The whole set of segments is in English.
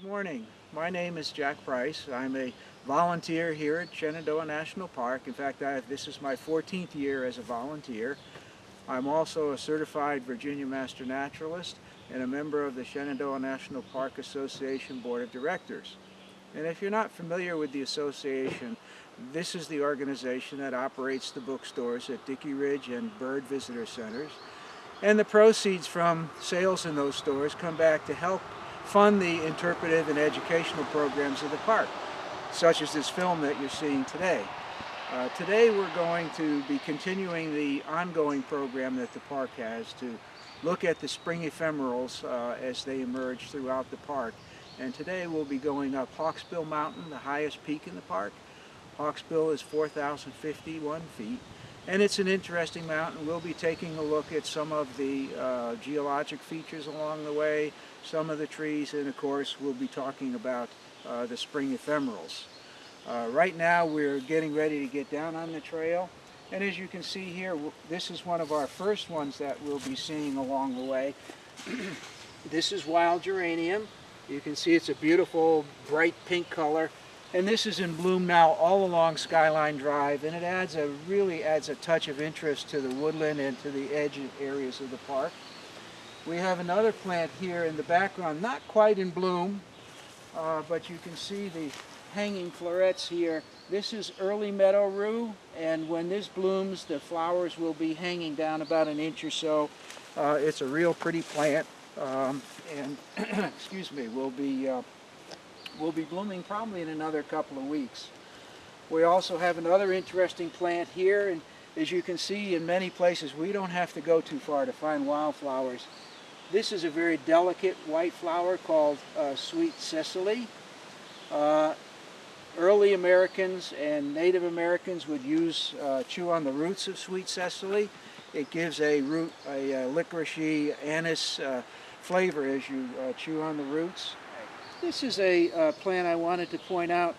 Good morning. My name is Jack Price. I'm a volunteer here at Shenandoah National Park. In fact, this is my 14th year as a volunteer. I'm also a certified Virginia Master Naturalist and a member of the Shenandoah National Park Association Board of Directors. And if you're not familiar with the association, this is the organization that operates the bookstores at Dickey Ridge and Byrd Visitor Centers. And the proceeds from sales in those stores come back to help fund the interpretive and educational programs of the park, such as this film that you're seeing today. Uh, today we're going to be continuing the ongoing program that the park has to look at the spring ephemerals uh, as they emerge throughout the park. And today we'll be going up Hawksbill Mountain, the highest peak in the park. Hawksbill is 4,051 feet. And it's an interesting mountain. We'll be taking a look at some of the uh, geologic features along the way, some of the trees, and of course we'll be talking about uh, the spring ephemerals. Uh, right now we're getting ready to get down on the trail. And as you can see here, this is one of our first ones that we'll be seeing along the way. this is wild geranium. You can see it's a beautiful bright pink color. And this is in bloom now all along Skyline Drive, and it adds a really adds a touch of interest to the woodland and to the edge areas of the park. We have another plant here in the background, not quite in bloom, uh, but you can see the hanging florets here. This is early meadow rue, and when this blooms, the flowers will be hanging down about an inch or so. Uh, it's a real pretty plant, um, and excuse me, will be uh, will be blooming probably in another couple of weeks. We also have another interesting plant here, and as you can see in many places, we don't have to go too far to find wildflowers. This is a very delicate white flower called uh, sweet cicely. Uh, early Americans and Native Americans would use, uh, chew on the roots of sweet cicely. It gives a root, a, a licoricey anise uh, flavor as you uh, chew on the roots. This is a uh, plant I wanted to point out.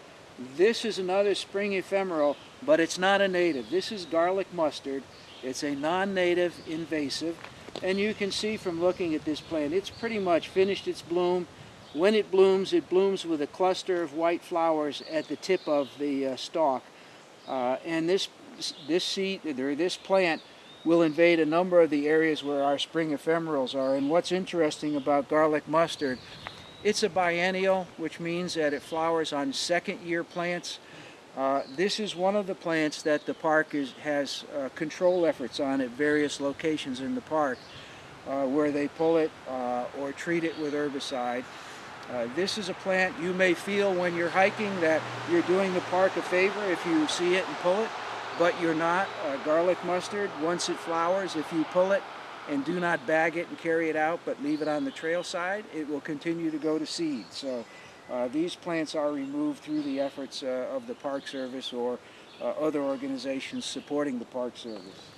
This is another spring ephemeral, but it's not a native. This is garlic mustard. It's a non-native invasive. And you can see from looking at this plant, it's pretty much finished its bloom. When it blooms, it blooms with a cluster of white flowers at the tip of the uh, stalk. Uh, and this, this seed, or this plant, will invade a number of the areas where our spring ephemerals are. And what's interesting about garlic mustard it's a biennial, which means that it flowers on second year plants. Uh, this is one of the plants that the park is, has uh, control efforts on at various locations in the park uh, where they pull it uh, or treat it with herbicide. Uh, this is a plant you may feel when you're hiking that you're doing the park a favor if you see it and pull it, but you're not. Garlic mustard, once it flowers, if you pull it, and do not bag it and carry it out, but leave it on the trail side, it will continue to go to seed. So these plants are removed through the efforts uh, of the Park Service or uh, other organizations supporting the Park Service.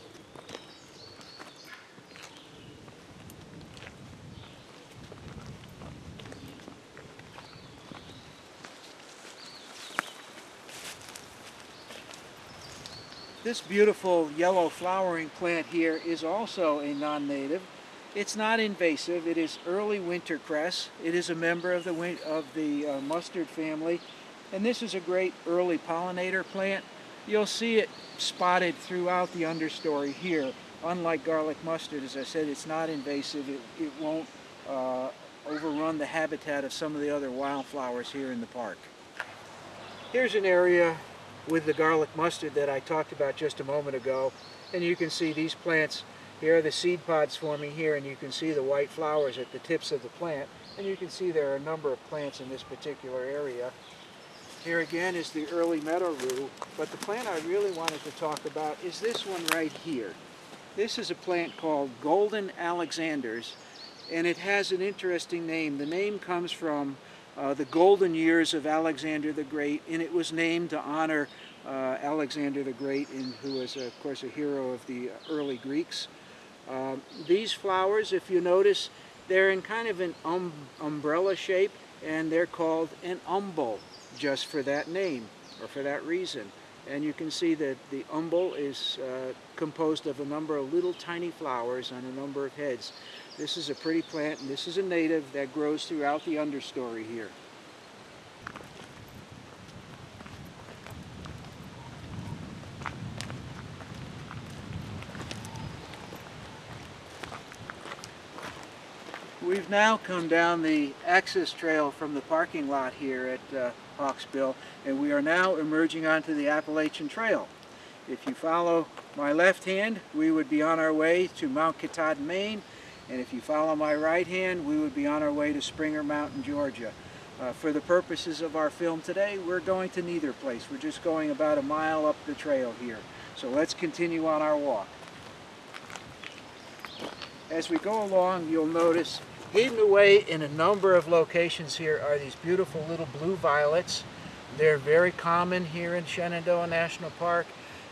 This beautiful yellow flowering plant here is also a non-native. It's not invasive. It is early winter cress. It is a member of the, of the uh, mustard family. And this is a great early pollinator plant. You'll see it spotted throughout the understory here. Unlike garlic mustard, as I said, it's not invasive. It, it won't uh, overrun the habitat of some of the other wildflowers here in the park. Here's an area with the garlic mustard that I talked about just a moment ago. And you can see these plants, here are the seed pods forming here, and you can see the white flowers at the tips of the plant. And you can see there are a number of plants in this particular area. Here again is the early meadow rue, but the plant I really wanted to talk about is this one right here. This is a plant called Golden Alexanders, and it has an interesting name. The name comes from uh, the golden years of Alexander the Great, and it was named to honor uh, Alexander the Great, in, who was, of course, a hero of the early Greeks. Um, these flowers, if you notice, they're in kind of an um, umbrella shape, and they're called an umbel, just for that name, or for that reason. And you can see that the umbel is uh, composed of a number of little tiny flowers on a number of heads. This is a pretty plant, and this is a native that grows throughout the understory here. We've now come down the access trail from the parking lot here at uh, Hawksbill and we are now emerging onto the Appalachian Trail. If you follow my left hand, we would be on our way to Mount Katahdin, Maine, and if you follow my right hand, we would be on our way to Springer Mountain, Georgia. Uh, for the purposes of our film today, we're going to neither place. We're just going about a mile up the trail here. So let's continue on our walk. As we go along, you'll notice hidden away in a number of locations here are these beautiful little blue violets. They're very common here in Shenandoah National Park.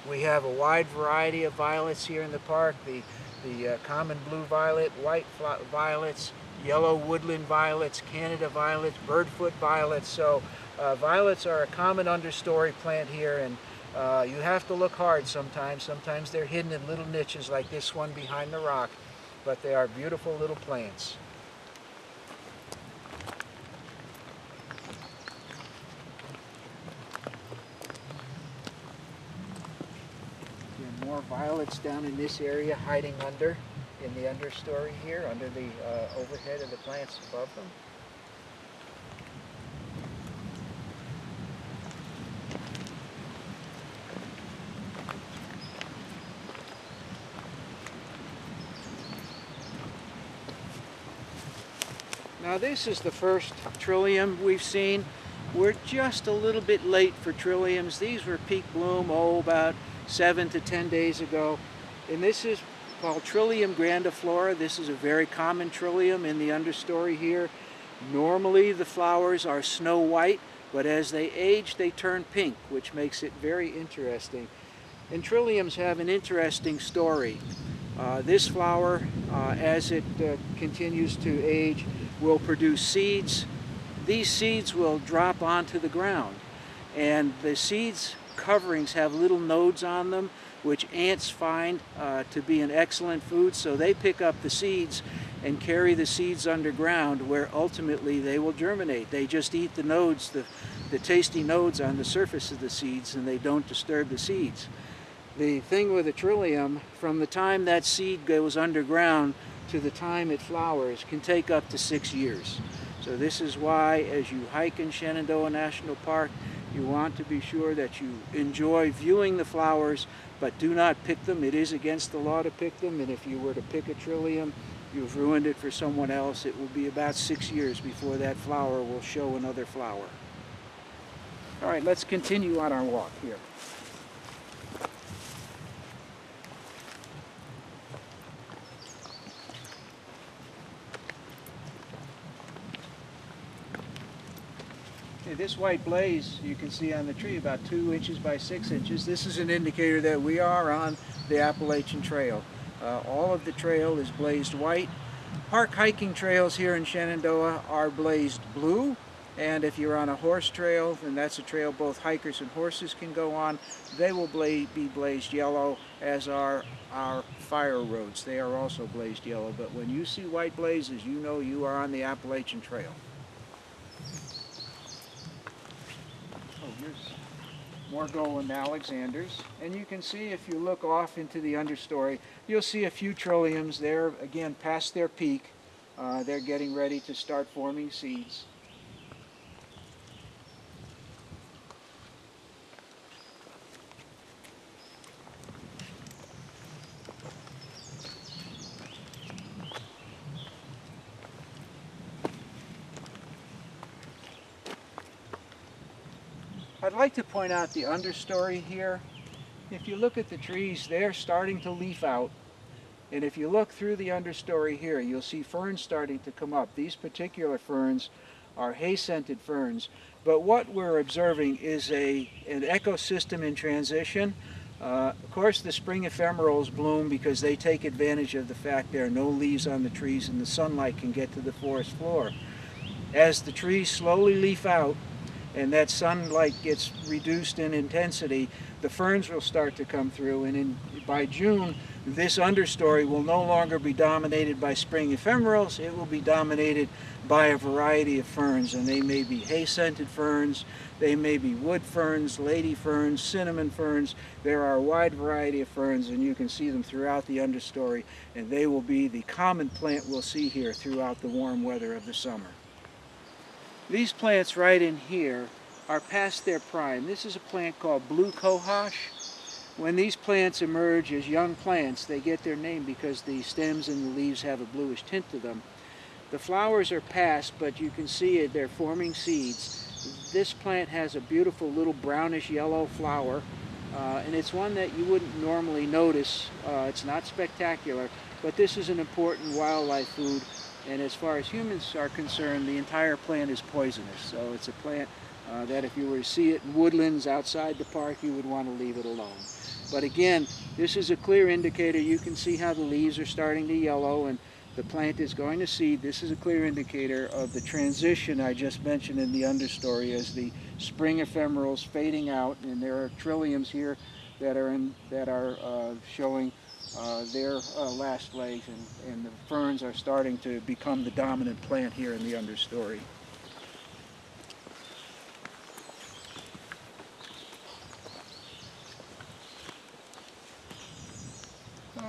We have a wide variety of violets here in the park. The, the uh, common blue violet, white violets, yellow woodland violets, Canada violets, birdfoot violets. So uh, violets are a common understory plant here and uh, you have to look hard sometimes. Sometimes they're hidden in little niches like this one behind the rock but they are beautiful little plants. more violets down in this area hiding under in the understory here, under the uh, overhead of the plants above them. Now this is the first trillium we've seen. We're just a little bit late for trilliums. These were peak bloom, oh, about seven to 10 days ago. And this is called Trillium grandiflora. This is a very common trillium in the understory here. Normally the flowers are snow white, but as they age they turn pink, which makes it very interesting. And trilliums have an interesting story. Uh, this flower, uh, as it uh, continues to age, will produce seeds. These seeds will drop onto the ground and the seeds coverings have little nodes on them which ants find uh, to be an excellent food so they pick up the seeds and carry the seeds underground where ultimately they will germinate. They just eat the nodes, the, the tasty nodes on the surface of the seeds and they don't disturb the seeds. The thing with a trillium, from the time that seed goes underground to the time it flowers can take up to six years. So this is why as you hike in Shenandoah National Park, you want to be sure that you enjoy viewing the flowers, but do not pick them. It is against the law to pick them, and if you were to pick a trillium, you've ruined it for someone else. It will be about six years before that flower will show another flower. All right, let's continue on our walk here. This white blaze you can see on the tree about two inches by six inches. This is an indicator that we are on the Appalachian Trail. Uh, all of the trail is blazed white. Park hiking trails here in Shenandoah are blazed blue and if you're on a horse trail, and that's a trail both hikers and horses can go on, they will be blazed yellow, as are our fire roads. They are also blazed yellow, but when you see white blazes, you know you are on the Appalachian Trail. More Golden Alexanders. And you can see if you look off into the understory, you'll see a few trilliums there, again, past their peak. Uh, they're getting ready to start forming seeds. Like to point out the understory here. If you look at the trees, they're starting to leaf out. And if you look through the understory here, you'll see ferns starting to come up. These particular ferns are hay-scented ferns. But what we're observing is a, an ecosystem in transition. Uh, of course, the spring ephemerals bloom because they take advantage of the fact there are no leaves on the trees and the sunlight can get to the forest floor. As the trees slowly leaf out, and that sunlight gets reduced in intensity, the ferns will start to come through and in, by June this understory will no longer be dominated by spring ephemerals, it will be dominated by a variety of ferns and they may be hay-scented ferns, They may be wood ferns, lady ferns, cinnamon ferns. There are a wide variety of ferns and you can see them throughout the understory and they will be the common plant we'll see here throughout the warm weather of the summer. These plants right in here are past their prime. This is a plant called blue cohosh. When these plants emerge as young plants, they get their name because the stems and the leaves have a bluish tint to them. The flowers are past, but you can see it, they're forming seeds. This plant has a beautiful little brownish yellow flower, uh, and it's one that you wouldn't normally notice. Uh, it's not spectacular, but this is an important wildlife food, and as far as humans are concerned, the entire plant is poisonous. So it's a plant uh, that if you were to see it in woodlands outside the park, you would want to leave it alone. But again, this is a clear indicator. You can see how the leaves are starting to yellow and the plant is going to seed. This is a clear indicator of the transition I just mentioned in the understory as the spring ephemerals fading out and there are trilliums here that are in that are uh, showing uh, their uh, last legs and, and the ferns are starting to become the dominant plant here in the understory.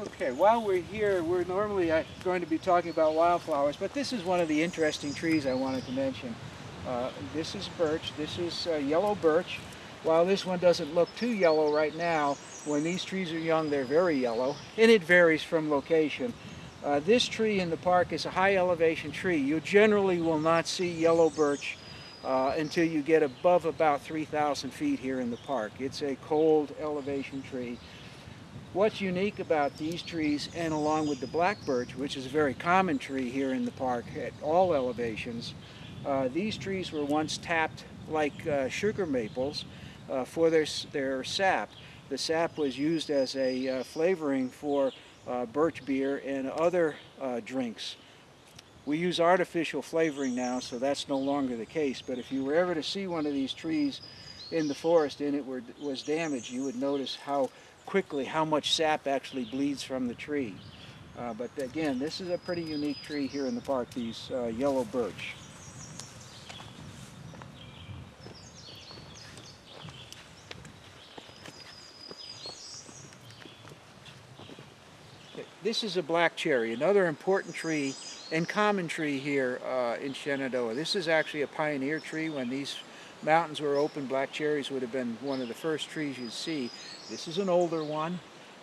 Okay, while we're here, we're normally uh, going to be talking about wildflowers, but this is one of the interesting trees I wanted to mention. Uh, this is birch, this is uh, yellow birch. While this one doesn't look too yellow right now, when these trees are young, they're very yellow, and it varies from location. Uh, this tree in the park is a high elevation tree. You generally will not see yellow birch uh, until you get above about 3,000 feet here in the park. It's a cold elevation tree. What's unique about these trees and along with the black birch, which is a very common tree here in the park at all elevations, uh, these trees were once tapped like uh, sugar maples uh, for their, their sap. The sap was used as a uh, flavoring for uh, birch beer and other uh, drinks. We use artificial flavoring now, so that's no longer the case, but if you were ever to see one of these trees in the forest and it were, was damaged, you would notice how quickly how much sap actually bleeds from the tree. Uh, but again, this is a pretty unique tree here in the park, these uh, yellow birch. This is a black cherry, another important tree and common tree here uh, in Shenandoah. This is actually a pioneer tree. When these mountains were open, black cherries would have been one of the first trees you'd see. This is an older one,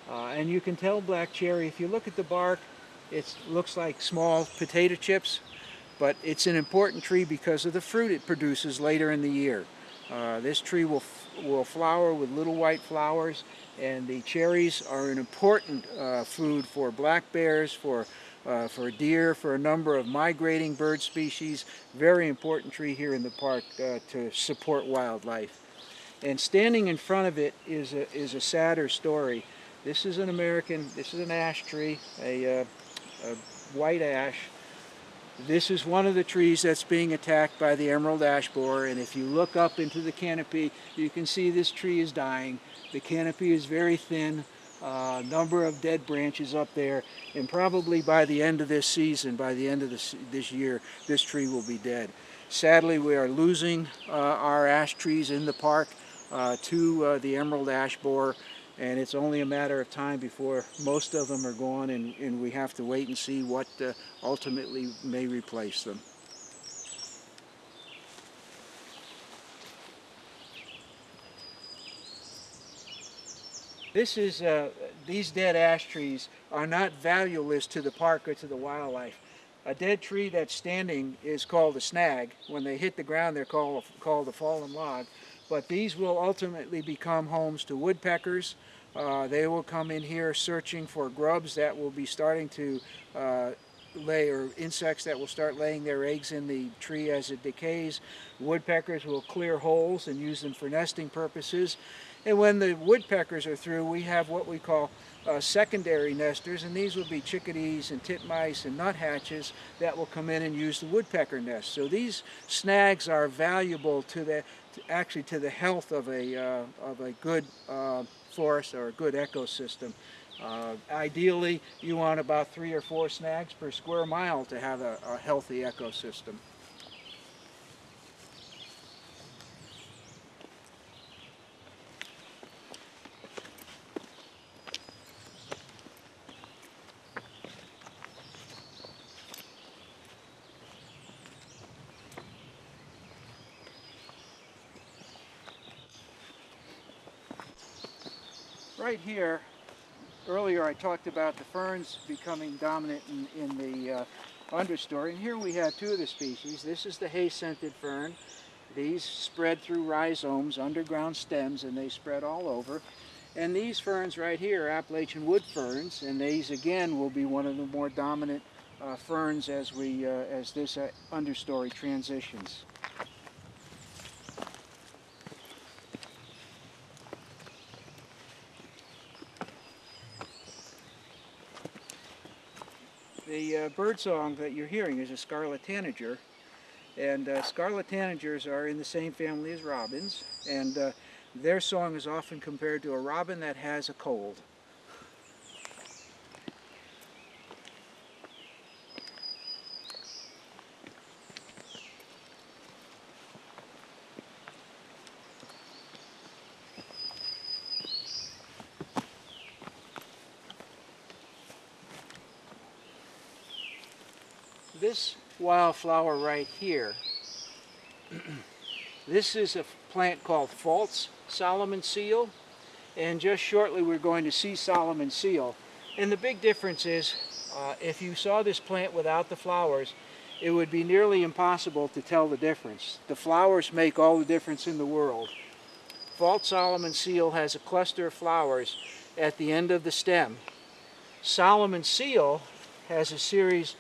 uh, and you can tell black cherry, if you look at the bark, it looks like small potato chips, but it's an important tree because of the fruit it produces later in the year. Uh, this tree will, will flower with little white flowers, and the cherries are an important uh, food for black bears, for uh, for deer, for a number of migrating bird species. Very important tree here in the park uh, to support wildlife. And standing in front of it is a, is a sadder story. This is an American, this is an ash tree, a, uh, a white ash. This is one of the trees that's being attacked by the emerald ash borer and if you look up into the canopy you can see this tree is dying. The canopy is very thin, a uh, number of dead branches up there and probably by the end of this season, by the end of this, this year, this tree will be dead. Sadly we are losing uh, our ash trees in the park uh, to uh, the emerald ash borer and it's only a matter of time before most of them are gone and, and we have to wait and see what uh, ultimately may replace them. This is, uh, these dead ash trees are not valueless to the park or to the wildlife. A dead tree that's standing is called a snag. When they hit the ground, they're called, called a fallen log but these will ultimately become homes to woodpeckers. Uh, they will come in here searching for grubs that will be starting to uh, lay, or insects that will start laying their eggs in the tree as it decays. Woodpeckers will clear holes and use them for nesting purposes. And when the woodpeckers are through, we have what we call uh, secondary nesters, and these will be chickadees and titmice and nuthatches that will come in and use the woodpecker nest. So these snags are valuable to the, actually to the health of a, uh, of a good uh, forest or a good ecosystem. Uh, ideally, you want about three or four snags per square mile to have a, a healthy ecosystem. Right here, earlier I talked about the ferns becoming dominant in, in the uh, understory. And here we have two of the species. This is the hay-scented fern. These spread through rhizomes, underground stems, and they spread all over. And these ferns right here are Appalachian wood ferns, and these again will be one of the more dominant uh, ferns as we uh, as this uh, understory transitions. The uh, birdsong that you're hearing is a scarlet tanager, and uh, scarlet tanagers are in the same family as robins, and uh, their song is often compared to a robin that has a cold. This wildflower right here, this is a plant called false Solomon seal, and just shortly we're going to see Solomon seal. And the big difference is, uh, if you saw this plant without the flowers, it would be nearly impossible to tell the difference. The flowers make all the difference in the world. False Solomon seal has a cluster of flowers at the end of the stem. Solomon seal has a series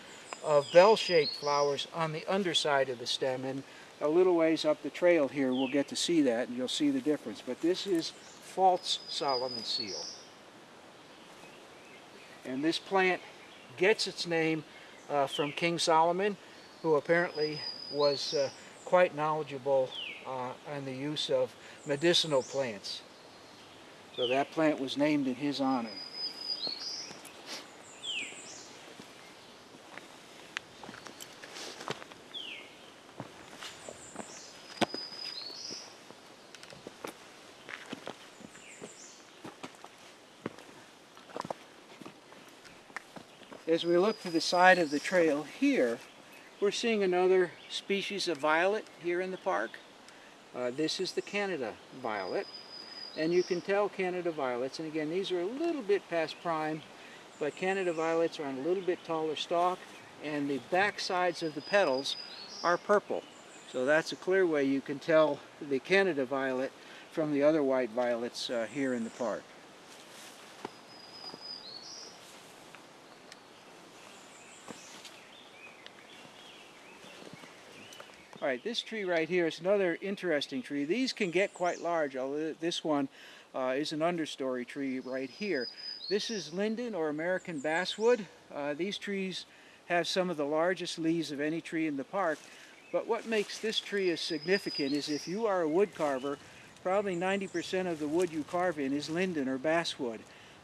of bell-shaped flowers on the underside of the stem and a little ways up the trail here we'll get to see that and you'll see the difference. But this is false Solomon seal. And this plant gets its name uh, from King Solomon who apparently was uh, quite knowledgeable uh, on the use of medicinal plants. So that plant was named in his honor As we look to the side of the trail here, we're seeing another species of violet here in the park. Uh, this is the Canada violet. And you can tell Canada violets, and again, these are a little bit past prime, but Canada violets are on a little bit taller stalk, and the back sides of the petals are purple. So that's a clear way you can tell the Canada violet from the other white violets uh, here in the park. All right, this tree right here is another interesting tree. These can get quite large, although this one uh, is an understory tree right here. This is linden or American basswood. Uh, these trees have some of the largest leaves of any tree in the park. But what makes this tree as significant is if you are a wood carver, probably 90% of the wood you carve in is linden or basswood.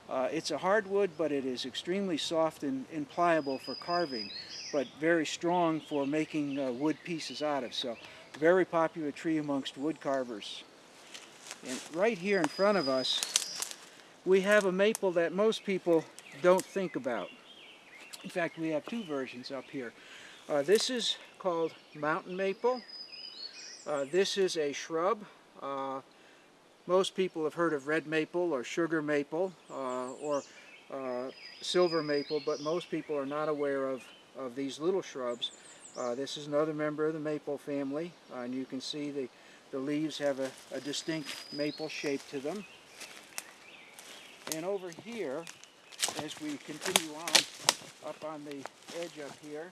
Uh, it's a hardwood, but it is extremely soft and, and, pliable for carving, but very strong for making uh, wood pieces out of. So, very popular tree amongst wood carvers. And right here in front of us, we have a maple that most people don't think about. In fact, we have two versions up here. Uh, this is called mountain maple. Uh, this is a shrub. Uh, most people have heard of red maple or sugar maple uh, or uh, silver maple, but most people are not aware of, of these little shrubs. Uh, this is another member of the maple family, uh, and you can see the, the leaves have a, a distinct maple shape to them. And over here, as we continue on up on the edge up here,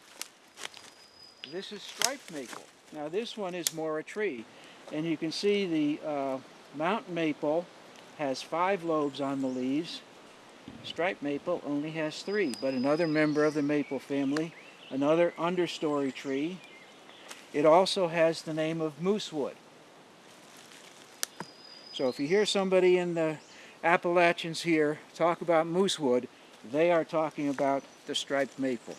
this is striped maple. Now this one is more a tree, and you can see the uh, Mountain maple has five lobes on the leaves. Striped maple only has three, but another member of the maple family, another understory tree. It also has the name of moosewood. So if you hear somebody in the Appalachians here talk about moosewood, they are talking about the striped maple.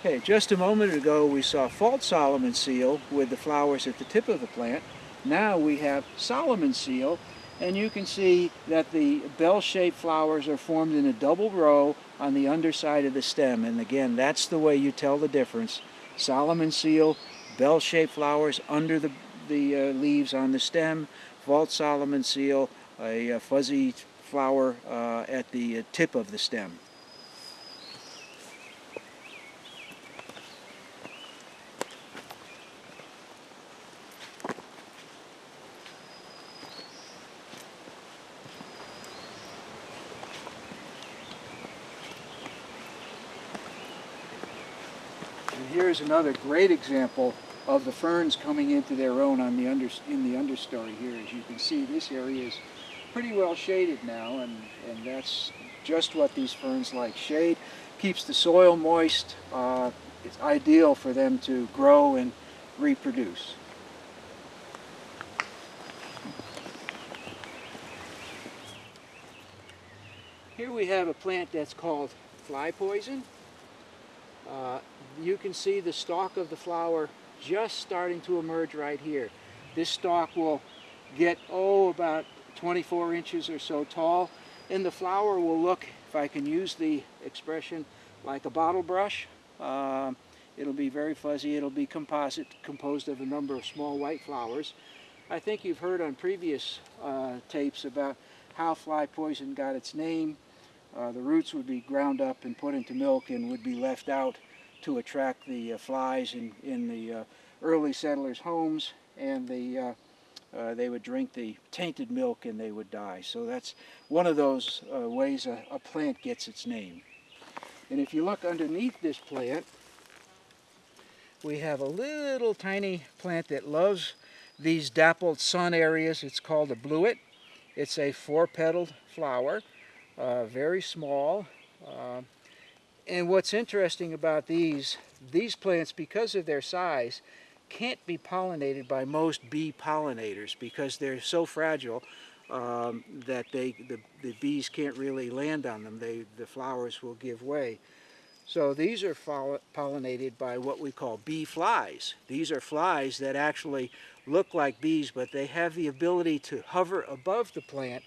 Okay, just a moment ago we saw false Solomon seal with the flowers at the tip of the plant. Now we have Solomon seal, and you can see that the bell-shaped flowers are formed in a double row on the underside of the stem. And again, that's the way you tell the difference. Solomon seal, bell-shaped flowers under the, the uh, leaves on the stem, false Solomon seal, a, a fuzzy flower uh, at the tip of the stem. Here's another great example of the ferns coming into their own on the under, in the understory here. As you can see, this area is pretty well shaded now, and, and that's just what these ferns like. Shade keeps the soil moist. Uh, it's ideal for them to grow and reproduce. Here we have a plant that's called fly poison. Uh, you can see the stalk of the flower just starting to emerge right here. This stalk will get, oh, about 24 inches or so tall, and the flower will look, if I can use the expression, like a bottle brush. Um, it'll be very fuzzy. It'll be composite, composed of a number of small white flowers. I think you've heard on previous uh, tapes about how fly poison got its name. Uh, the roots would be ground up and put into milk and would be left out to attract the uh, flies in, in the uh, early settlers' homes and the, uh, uh, they would drink the tainted milk and they would die. So that's one of those uh, ways a, a plant gets its name. And if you look underneath this plant, we have a little tiny plant that loves these dappled sun areas. It's called a bluet. It's a four-petaled flower, uh, very small. And what's interesting about these, these plants, because of their size, can't be pollinated by most bee pollinators because they're so fragile um, that they, the, the bees can't really land on them. They, the flowers will give way. So these are pollinated by what we call bee flies. These are flies that actually look like bees, but they have the ability to hover above the plant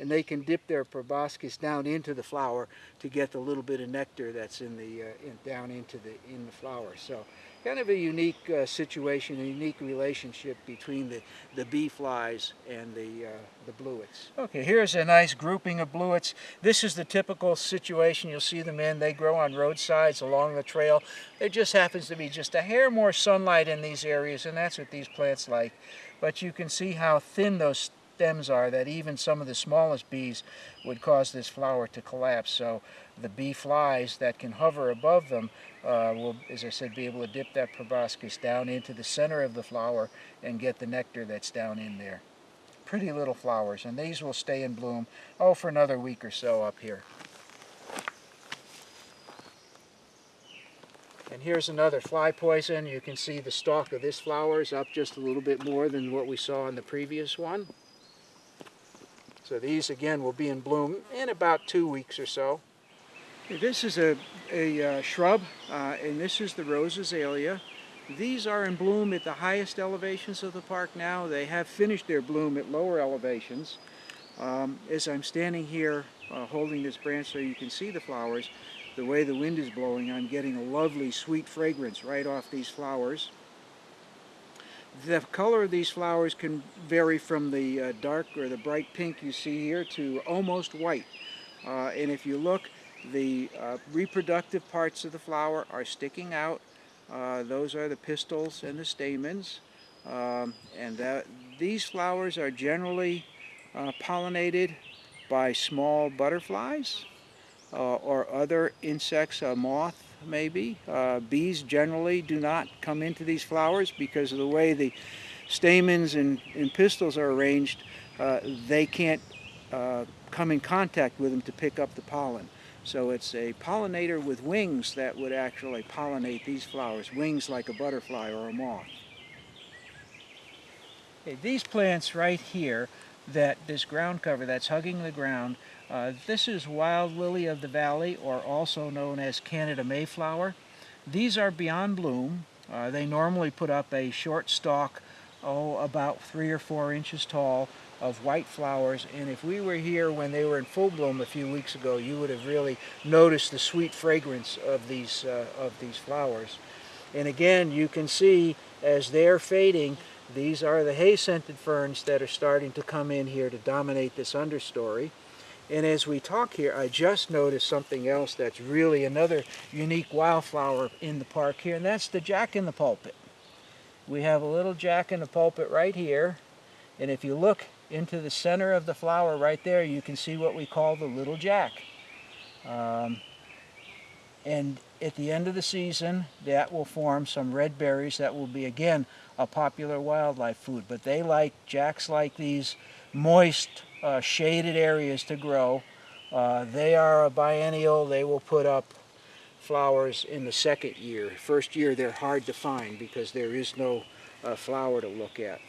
and they can dip their proboscis down into the flower to get the little bit of nectar that's in the uh, in, down into the in the flower. So kind of a unique uh, situation, a unique relationship between the the bee flies and the uh, the bluets. Okay, here's a nice grouping of bluets. This is the typical situation you'll see them in. They grow on roadsides along the trail. There just happens to be just a hair more sunlight in these areas, and that's what these plants like. But you can see how thin those stems are that even some of the smallest bees would cause this flower to collapse. So the bee flies that can hover above them uh, will, as I said, be able to dip that proboscis down into the center of the flower and get the nectar that's down in there. Pretty little flowers, and these will stay in bloom, oh, for another week or so up here. And here's another fly poison. You can see the stalk of this flower is up just a little bit more than what we saw in the previous one. So these again will be in bloom in about two weeks or so. This is a, a uh, shrub uh, and this is the rose azalea. These are in bloom at the highest elevations of the park now. They have finished their bloom at lower elevations. Um, as I'm standing here uh, holding this branch so you can see the flowers, the way the wind is blowing, I'm getting a lovely sweet fragrance right off these flowers. The color of these flowers can vary from the uh, dark or the bright pink you see here to almost white. Uh, and if you look, the uh, reproductive parts of the flower are sticking out. Uh, those are the pistils and the stamens. Um, and that, these flowers are generally uh, pollinated by small butterflies uh, or other insects, a moth maybe. Uh, bees generally do not come into these flowers because of the way the stamens and, and pistils are arranged. Uh, they can't uh, come in contact with them to pick up the pollen. So it's a pollinator with wings that would actually pollinate these flowers, wings like a butterfly or a moth. Okay, these plants right here, that this ground cover that's hugging the ground, uh, this is wild lily of the valley, or also known as Canada Mayflower. These are beyond bloom. Uh, they normally put up a short stalk, oh, about three or four inches tall, of white flowers. And if we were here when they were in full bloom a few weeks ago, you would have really noticed the sweet fragrance of these, uh, of these flowers. And again, you can see as they're fading, these are the hay-scented ferns that are starting to come in here to dominate this understory. And as we talk here, I just noticed something else that's really another unique wildflower in the park here, and that's the jack in the pulpit. We have a little jack in the pulpit right here, and if you look into the center of the flower right there, you can see what we call the little jack. Um, and at the end of the season, that will form some red berries that will be, again, a popular wildlife food. But they like, jacks like these moist, uh, shaded areas to grow. Uh, they are a biennial. They will put up flowers in the second year. First year they're hard to find because there is no uh, flower to look at.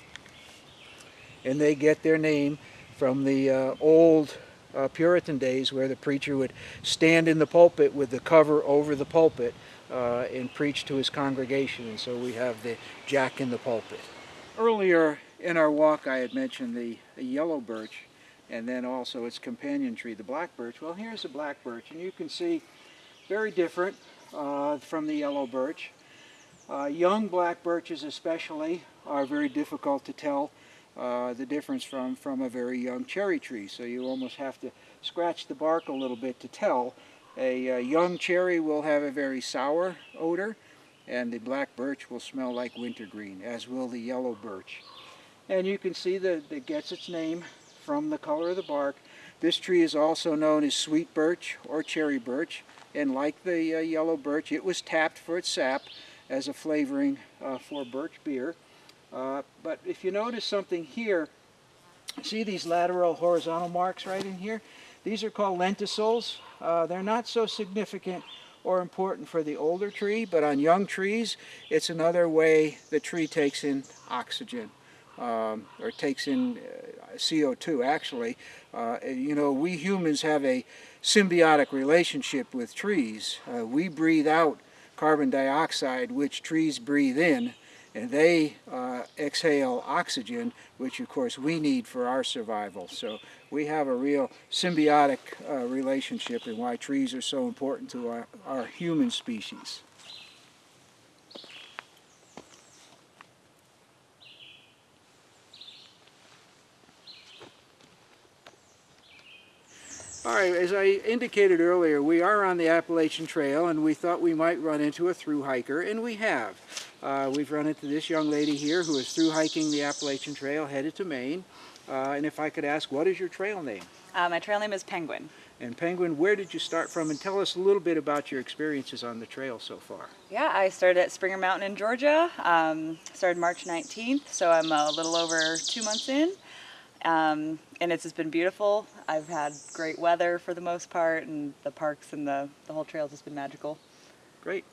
And they get their name from the uh, old uh, Puritan days where the preacher would stand in the pulpit with the cover over the pulpit uh, and preach to his congregation. And so we have the jack in the pulpit. Earlier in our walk I had mentioned the, the yellow birch and then also its companion tree, the black birch. Well, here's the black birch, and you can see very different uh, from the yellow birch. Uh, young black birches especially are very difficult to tell uh, the difference from, from a very young cherry tree. So you almost have to scratch the bark a little bit to tell. A, a young cherry will have a very sour odor and the black birch will smell like wintergreen, as will the yellow birch. And you can see that it gets its name from the color of the bark. This tree is also known as sweet birch or cherry birch, and like the uh, yellow birch, it was tapped for its sap as a flavoring uh, for birch beer. Uh, but if you notice something here, see these lateral horizontal marks right in here? These are called lenticels. Uh, they're not so significant or important for the older tree, but on young trees, it's another way the tree takes in oxygen. Um, or takes in uh, CO2 actually. Uh, you know, we humans have a symbiotic relationship with trees. Uh, we breathe out carbon dioxide, which trees breathe in, and they uh, exhale oxygen, which of course we need for our survival. So we have a real symbiotic uh, relationship and why trees are so important to our, our human species. All right, as I indicated earlier, we are on the Appalachian Trail and we thought we might run into a through hiker, and we have. Uh, we've run into this young lady here who is through hiking the Appalachian Trail headed to Maine. Uh, and if I could ask, what is your trail name? Uh, my trail name is Penguin. And Penguin, where did you start from? And tell us a little bit about your experiences on the trail so far. Yeah, I started at Springer Mountain in Georgia. Um, started March 19th, so I'm a little over two months in. Um, and it's just been beautiful. I've had great weather for the most part, and the parks and the, the whole trail has just been magical. Great.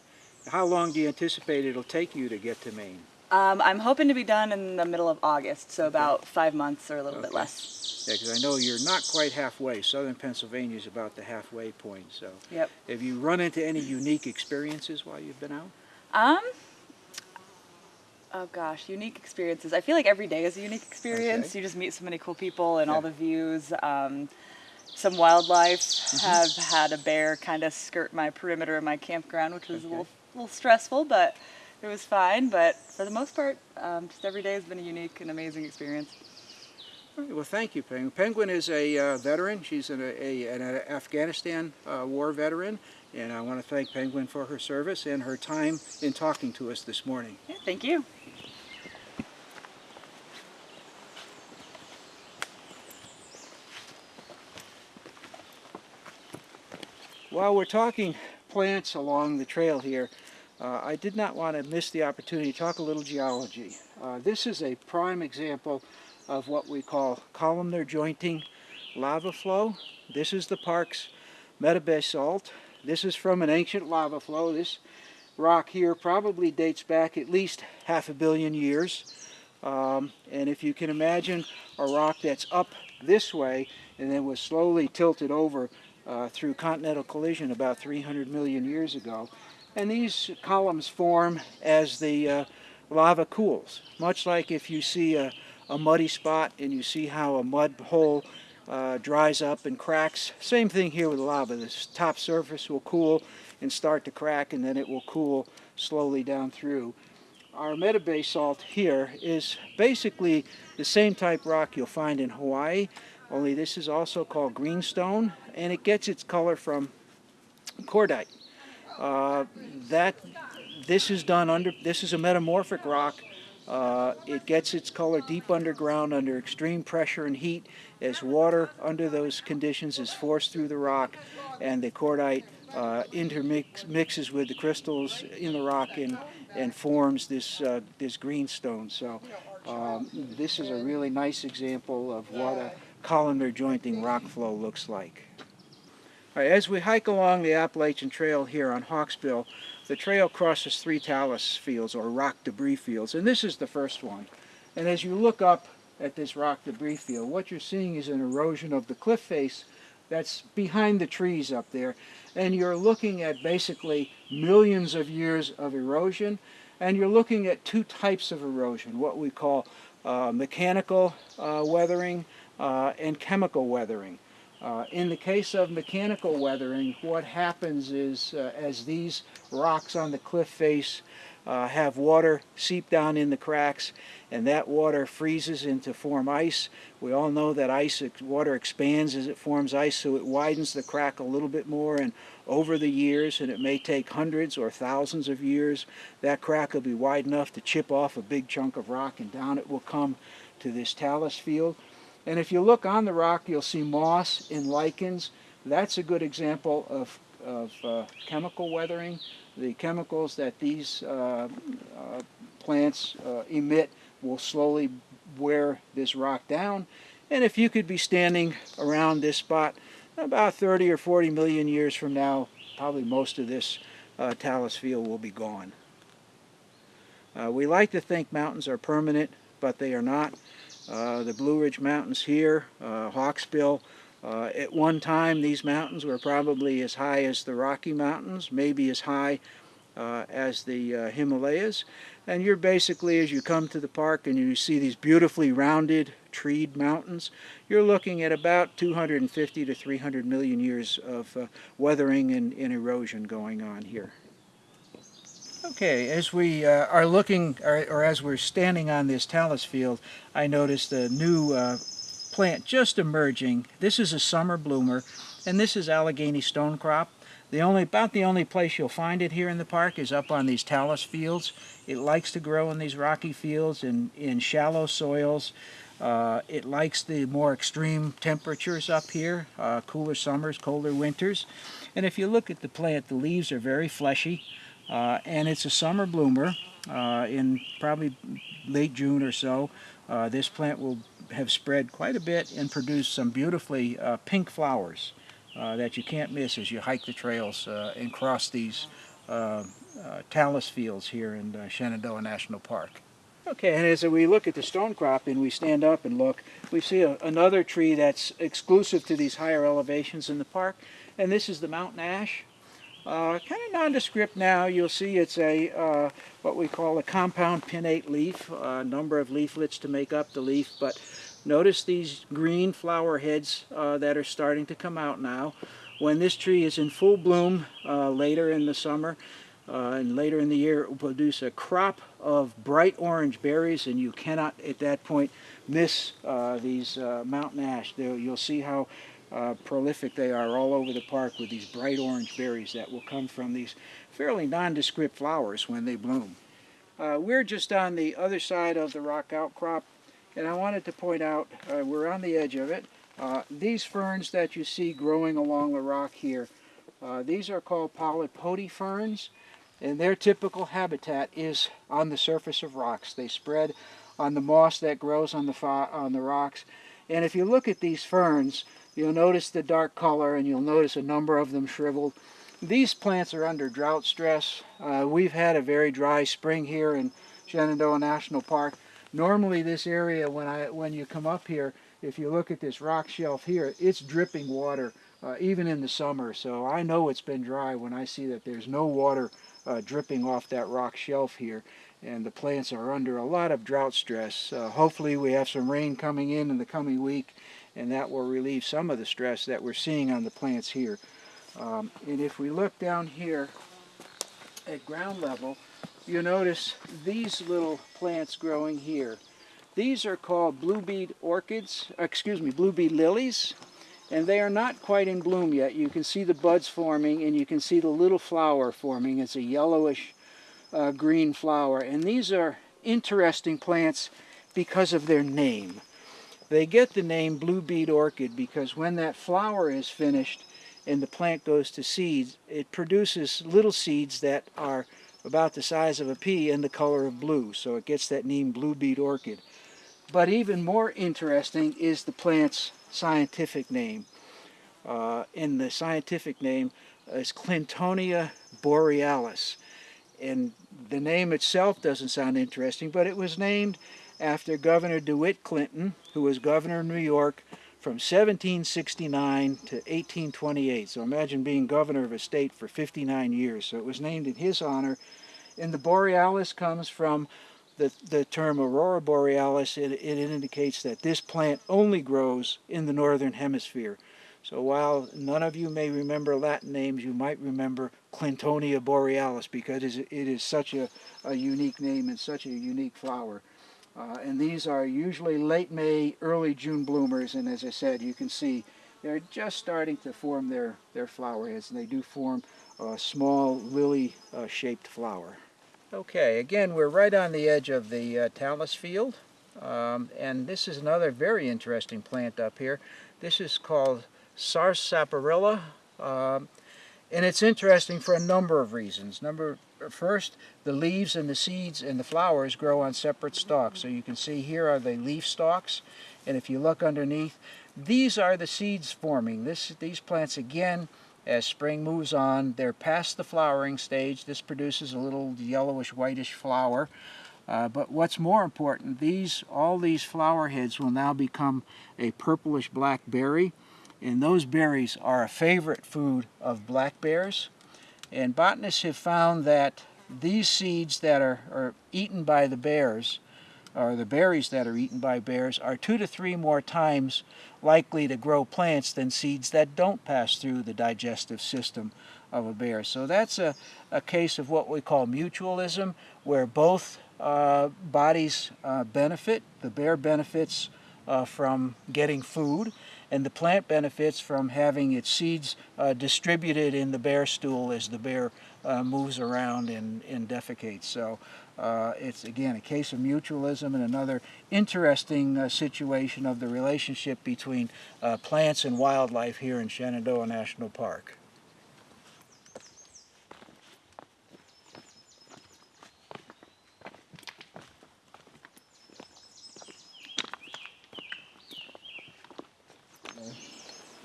How long do you anticipate it'll take you to get to Maine? Um, I'm hoping to be done in the middle of August, so about five months or a little Okay. bit less. Yeah, because I know you're not quite halfway. Southern Pennsylvania is about the halfway point. So, Yep. have you run into any unique experiences while you've been out? Um, oh gosh, unique experiences. I feel like every day is a unique experience. Okay. You just meet so many cool people and all the views. Um, some wildlife Mm-hmm. have had a bear kind of skirt my perimeter of my campground, which was a little, little stressful, but it was fine. But for the most part, um, just every day has been a unique and amazing experience. Right, well, thank you, Penguin. Penguin is a uh, veteran. She's an, a, an Afghanistan uh, war veteran, and I want to thank Penguin for her service and her time in talking to us this morning. Yeah, thank you. While we're talking plants along the trail here, uh, I did not want to miss the opportunity to talk a little geology. Uh, this is a prime example of what we call columnar jointing lava flow. This is the park's metabasalt. This is from an ancient lava flow. This rock here probably dates back at least half a billion years. Um, and if you can imagine a rock that's up this way and then was slowly tilted over uh, through continental collision about 300 million years ago. And these columns form as the uh, lava cools, much like if you see a, a muddy spot and you see how a mud hole uh, dries up and cracks. Same thing here with lava. This top surface will cool and start to crack and then it will cool slowly down through. Our metabasalt here is basically the same type rock you'll find in Hawaii, only this is also called greenstone, and it gets its color from chlorite. Uh, that this is done under this is a metamorphic rock. Uh, it gets its color deep underground under extreme pressure and heat as water under those conditions is forced through the rock and the chlorite uh, intermix mixes with the crystals in the rock and, and forms this, uh, this greenstone. So um, this is a really nice example of what a columnar jointing rock flow looks like. Right, as we hike along the Appalachian Trail here on Hawksbill, the trail crosses three talus fields or rock debris fields, and this is the first one. And as you look up at this rock debris field, what you're seeing is an erosion of the cliff face that's behind the trees up there. And you're looking at basically millions of years of erosion, and you're looking at two types of erosion, what we call uh, mechanical uh, weathering uh, and chemical weathering. Uh, in the case of mechanical weathering, what happens is uh, as these rocks on the cliff face uh, have water seep down in the cracks and that water freezes into form ice. We all know that ice water expands as it forms ice so it widens the crack a little bit more and over the years and it may take hundreds or thousands of years that crack will be wide enough to chip off a big chunk of rock and down it will come to this talus field. And if you look on the rock, you'll see moss and lichens. That's a good example of, of uh, chemical weathering. The chemicals that these uh, uh, plants uh, emit will slowly wear this rock down. And if you could be standing around this spot about 30 or 40 million years from now, probably most of this uh, talus field will be gone. Uh, we like to think mountains are permanent, but they are not. Uh, the Blue Ridge Mountains here, uh, Hawksbill. Uh, at one time, these mountains were probably as high as the Rocky Mountains, maybe as high uh, as the uh, Himalayas. And you're basically, as you come to the park and you see these beautifully rounded, treed mountains, you're looking at about 250 to 300 million years of uh, weathering and, and erosion going on here. Okay, as we uh, are looking, or, or, as we're standing on this talus field, I noticed a new uh, plant just emerging. This is a summer bloomer, and this is Allegheny stonecrop. The only, about the only place you'll find it here in the park is up on these talus fields. It likes to grow in these rocky fields and in shallow soils. Uh, it likes the more extreme temperatures up here, uh, cooler summers, colder winters. And if you look at the plant, the leaves are very fleshy. Uh, and it's a summer bloomer. Uh, in probably late June or so, uh, this plant will have spread quite a bit and produce some beautifully uh, pink flowers uh, that you can't miss as you hike the trails uh, and cross these talus fields here in Shenandoah National Park. Okay, and as we look at the stonecrop and we stand up and look, we see a, another tree that's exclusive to these higher elevations in the park, and this is the mountain ash. Uh, kind of nondescript now. You'll see it's a uh, what we call a compound pinnate leaf, a number of leaflets to make up the leaf. But notice these green flower heads uh, that are starting to come out now. When this tree is in full bloom uh, later in the summer uh, and later in the year, it will produce a crop of bright orange berries, and you cannot at that point miss uh, these mountain ash. You'll see how uh, prolific they are all over the park with these bright orange berries that will come from these fairly nondescript flowers when they bloom. Uh, we're just on the other side of the rock outcrop and I wanted to point out, uh, we're on the edge of it, uh, these ferns that you see growing along the rock here, uh, these are called polypody ferns and their typical habitat is on the surface of rocks. They spread on the moss that grows on the, on the rocks and if you look at these ferns, You'll notice the dark color and you'll notice a number of them shriveled. These plants are under drought stress. Uh, we've had a very dry spring here in Shenandoah National Park. Normally this area, when, I, when you come up here, if you look at this rock shelf here, it's dripping water, uh, even in the summer. So I know it's been dry when I see that there's no water uh, dripping off that rock shelf here. And the plants are under a lot of drought stress. Uh, hopefully we have some rain coming in in the coming week and that will relieve some of the stress that we're seeing on the plants here. Um, and if we look down here at ground level, you notice these little plants growing here. These are called blue bead orchids, excuse me, blue bead lilies, and they are not quite in bloom yet. You can see the buds forming and you can see the little flower forming. It's a yellowish uh, green flower, and these are interesting plants because of their name. They get the name blue bead orchid because when that flower is finished and the plant goes to seeds, it produces little seeds that are about the size of a pea and the color of blue. So it gets that name blue bead orchid. But even more interesting is the plant's scientific name. Uh, and the scientific name is Clintonia borealis. And the name itself doesn't sound interesting, but it was named after Governor DeWitt Clinton, who was governor of New York from 1769 to 1828. So imagine being governor of a state for 59 years. So it was named in his honor. And the borealis comes from the, the term aurora borealis. It, it indicates that this plant only grows in the northern hemisphere. So while none of you may remember Latin names, you might remember Clintonia borealis because it is such a, a unique name and such a unique flower. Uh, and these are usually late May, early June bloomers, and as I said, you can see they're just starting to form their, their flower heads, and they do form a small lily-shaped uh, flower. Okay, again, we're right on the edge of the uh, talus field, um, and this is another very interesting plant up here. This is called Sarsaparilla, um, and it's interesting for a number of reasons. Number First, the leaves and the seeds and the flowers grow on separate stalks. So you can see here are the leaf stalks, and if you look underneath, these are the seeds forming. This, these plants, again, as spring moves on, they're past the flowering stage. This produces a little yellowish, whitish flower. Uh, but what's more important, these all these flower heads will now become a purplish black berry, and those berries are a favorite food of black bears. And botanists have found that these seeds that are, are eaten by the bears, or the berries that are eaten by bears, are two to three more times likely to grow plants than seeds that don't pass through the digestive system of a bear. So that's a, a case of what we call mutualism, where both uh, bodies uh, benefit. The bear benefits uh, from getting food, and the plant benefits from having its seeds uh, distributed in the bear stool as the bear uh, moves around and, and defecates. So uh, it's again a case of mutualism and another interesting uh, situation of the relationship between uh, plants and wildlife here in Shenandoah National Park.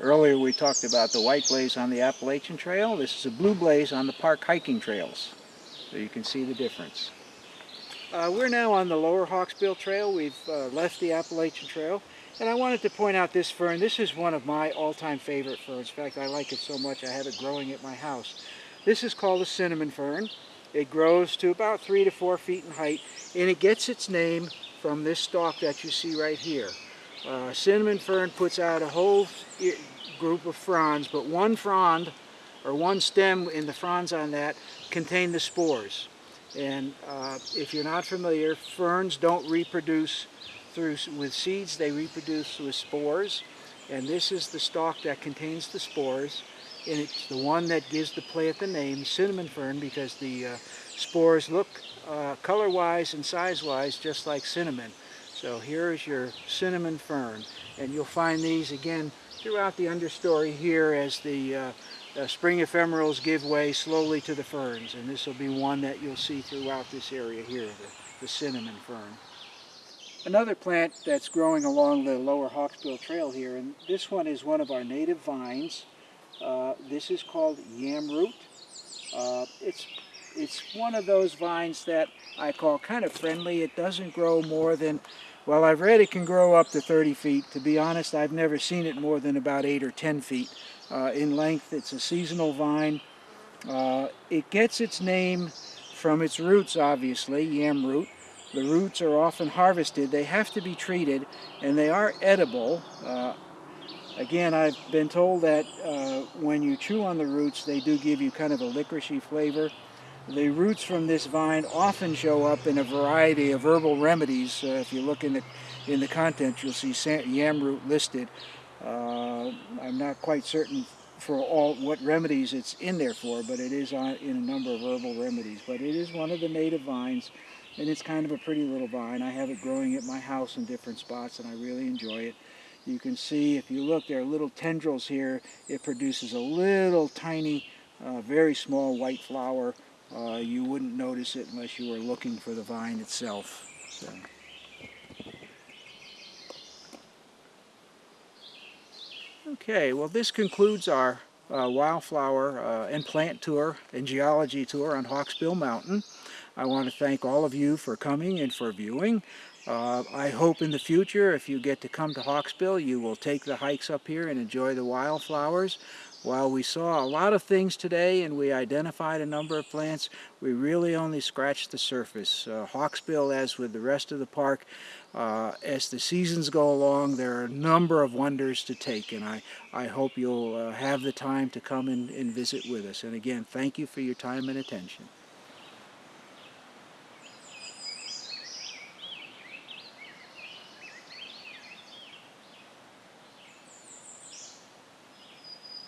Earlier we talked about the white blaze on the Appalachian Trail. This is a blue blaze on the park hiking trails. So you can see the difference. Uh, we're now on the lower Hawksbill Trail. We've uh, left the Appalachian Trail. And I wanted to point out this fern. This is one of my all-time favorite ferns. In fact, I like it so much I have it growing at my house. This is called a cinnamon fern. It grows to about three to four feet in height. And it gets its name from this stalk that you see right here. Uh, cinnamon fern puts out a whole group of fronds, but one frond or one stem in the fronds on that contain the spores. And uh, if you're not familiar, ferns don't reproduce through with seeds, they reproduce with spores. And this is the stalk that contains the spores. And it's the one that gives the plant the name cinnamon fern because the uh, spores look uh, color-wise and size-wise just like cinnamon. So here is your cinnamon fern. And you'll find these again throughout the understory here as the uh, uh, spring ephemerals give way slowly to the ferns. And this will be one that you'll see throughout this area here, the, the cinnamon fern. Another plant that's growing along the lower Hawksbill Trail here, and this one is one of our native vines. Uh, this is called yamroot. Uh, it's, it's one of those vines that I call kind of friendly. It doesn't grow more than well, I've read it can grow up to 30 feet. To be honest, I've never seen it more than about 8 or 10 feet uh, in length. It's a seasonal vine. Uh, it gets its name from its roots, obviously, yam root. The roots are often harvested. They have to be treated, and they are edible. Uh, again, I've been told that uh, when you chew on the roots, they do give you kind of a licoricey flavor. The roots from this vine often show up in a variety of herbal remedies. Uh, if you look in the in the content, you'll see yam root listed. Uh, I'm not quite certain for all what remedies it's in there for, but it is on, in a number of herbal remedies. But it is one of the native vines, and it's kind of a pretty little vine. I have it growing at my house in different spots, and I really enjoy it. You can see if you look, there are little tendrils here. It produces a little tiny, uh, very small white flower. Uh, you wouldn't notice it unless you were looking for the vine itself. So. Okay, well this concludes our uh, wildflower uh, and plant tour and geology tour on Hawksbill Mountain. I want to thank all of you for coming and for viewing. Uh, I hope in the future if you get to come to Hawksbill you will take the hikes up here and enjoy the wildflowers. While we saw a lot of things today and we identified a number of plants, we really only scratched the surface. Uh, Hawksbill, as with the rest of the park, uh, as the seasons go along, there are a number of wonders to take, and I, I hope you'll uh, have the time to come and, and visit with us. And again, thank you for your time and attention.